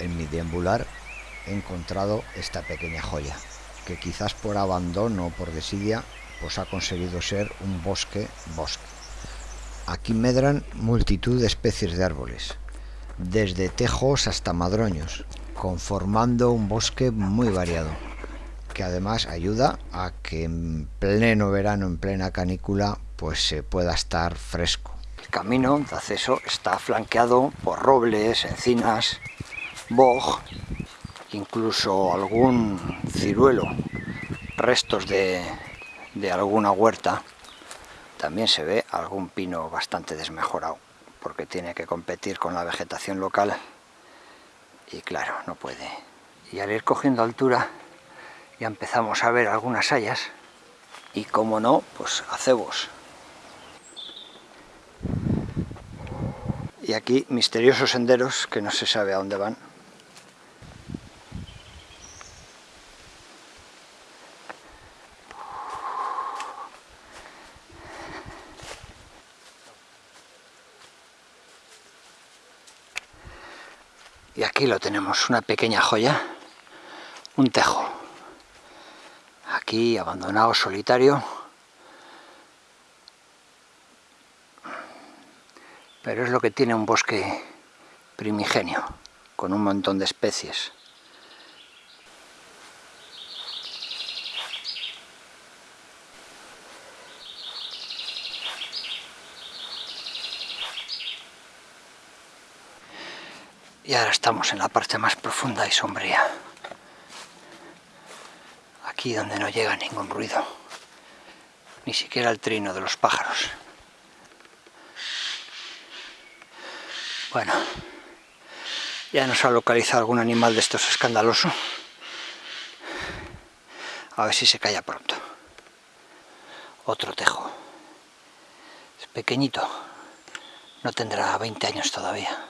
en mi deambular he encontrado esta pequeña joya, que quizás por abandono o por desidia, pues ha conseguido ser un bosque bosque. Aquí medran multitud de especies de árboles, desde tejos hasta madroños, conformando un bosque muy variado, que además ayuda a que en pleno verano, en plena canícula, pues se pueda estar fresco. El camino de acceso está flanqueado por robles, encinas, boj, incluso algún ciruelo, restos de, de alguna huerta. También se ve algún pino bastante desmejorado, porque tiene que competir con la vegetación local y claro, no puede. Y al ir cogiendo altura ya empezamos a ver algunas hayas y como no, pues acebos. Y aquí misteriosos senderos que no se sabe a dónde van. Y aquí lo tenemos, una pequeña joya, un tejo. Aquí abandonado, solitario. Pero es lo que tiene un bosque primigenio, con un montón de especies. Y ahora estamos en la parte más profunda y sombría. Aquí donde no llega ningún ruido. Ni siquiera el trino de los pájaros. Bueno, ya nos ha localizado algún animal de estos escandaloso. A ver si se calla pronto. Otro tejo. Es pequeñito. No tendrá 20 años todavía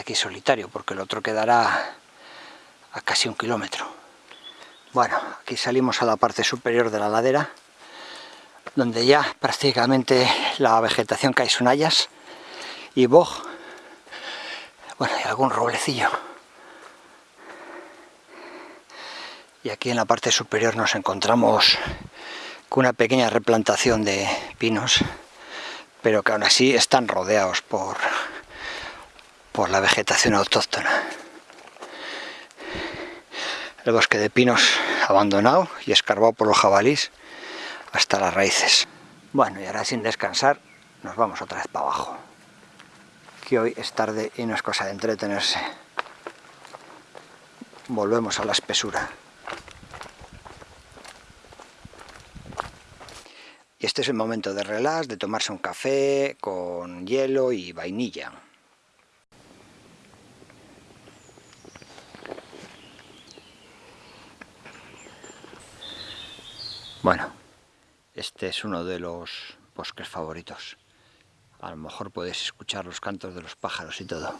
aquí solitario porque el otro quedará a casi un kilómetro. Bueno, aquí salimos a la parte superior de la ladera, donde ya prácticamente la vegetación cae son y boj, bueno, y algún roblecillo. Y aquí en la parte superior nos encontramos con una pequeña replantación de pinos, pero que aún así están rodeados por por la vegetación autóctona. El bosque de pinos abandonado y escarbado por los jabalís hasta las raíces. Bueno, y ahora sin descansar nos vamos otra vez para abajo. Que hoy es tarde y no es cosa de entretenerse. Volvemos a la espesura. Y este es el momento de relax, de tomarse un café con hielo y vainilla. Bueno, este es uno de los bosques favoritos. A lo mejor podéis escuchar los cantos de los pájaros y todo.